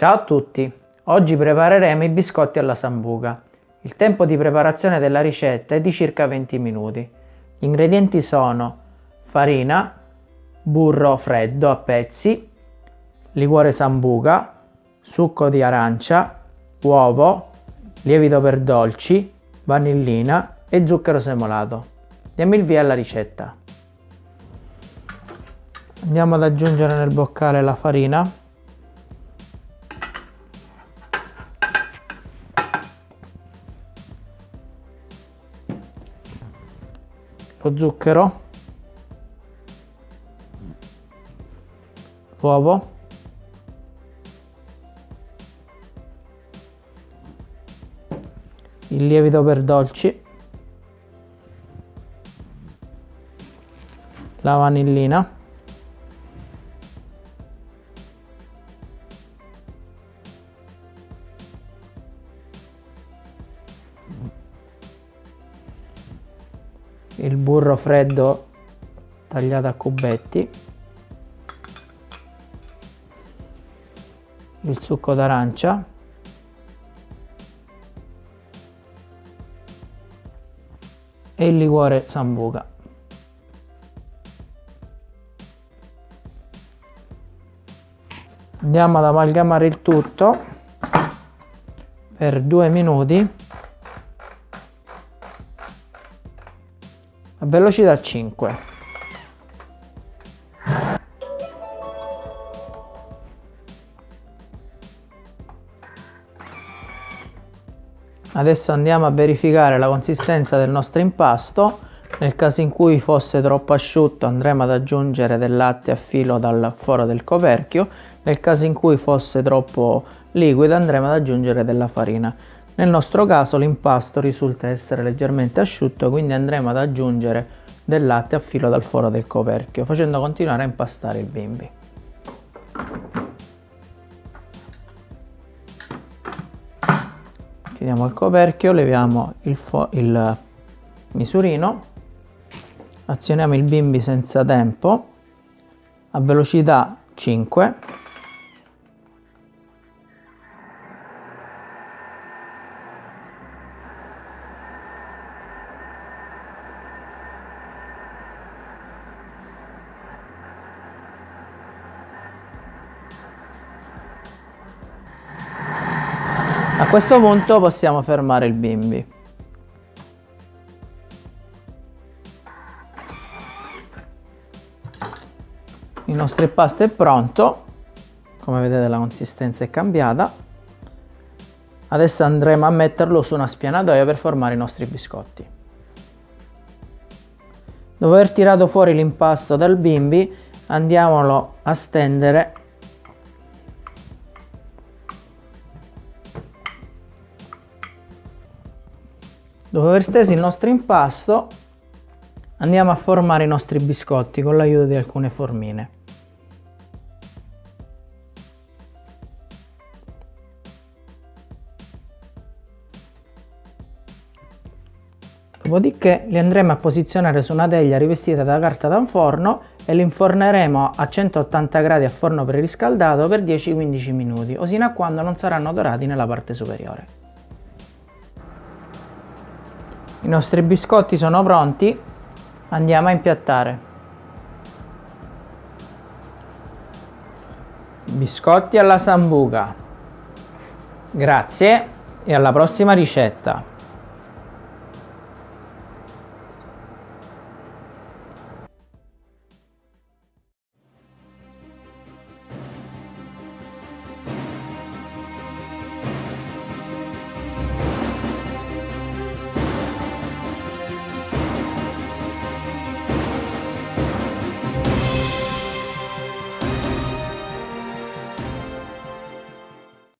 Ciao a tutti! Oggi prepareremo i biscotti alla sambuca. Il tempo di preparazione della ricetta è di circa 20 minuti. Gli ingredienti sono farina, burro freddo a pezzi, liquore sambuca, succo di arancia, uovo, lievito per dolci, vanillina e zucchero semolato. Diamo il via alla ricetta. Andiamo ad aggiungere nel boccale la farina lo zucchero, l'uovo, il lievito per dolci, la vanillina, il burro freddo tagliato a cubetti, il succo d'arancia, e il liquore sambuca. Andiamo ad amalgamare il tutto per due minuti a velocità 5 adesso andiamo a verificare la consistenza del nostro impasto. Nel caso in cui fosse troppo asciutto andremo ad aggiungere del latte a filo dal foro del coperchio. Nel caso in cui fosse troppo liquido andremo ad aggiungere della farina nel nostro caso l'impasto risulta essere leggermente asciutto, quindi andremo ad aggiungere del latte a filo dal foro del coperchio, facendo continuare a impastare il bimbi. Chiudiamo il coperchio, leviamo il, il misurino, azioniamo il bimbi senza tempo a velocità 5 A questo punto possiamo fermare il bimbi. Il nostro impasto è pronto, come vedete la consistenza è cambiata. Adesso andremo a metterlo su una spianatoia per formare i nostri biscotti. Dopo aver tirato fuori l'impasto dal bimbi andiamolo a stendere Dopo aver steso il nostro impasto andiamo a formare i nostri biscotti con l'aiuto di alcune formine. Dopodiché li andremo a posizionare su una teglia rivestita da carta da forno e li inforneremo a 180 gradi a forno preriscaldato per 10-15 minuti, o sino a quando non saranno dorati nella parte superiore. I nostri biscotti sono pronti, andiamo a impiattare. Biscotti alla sambuca. Grazie e alla prossima ricetta.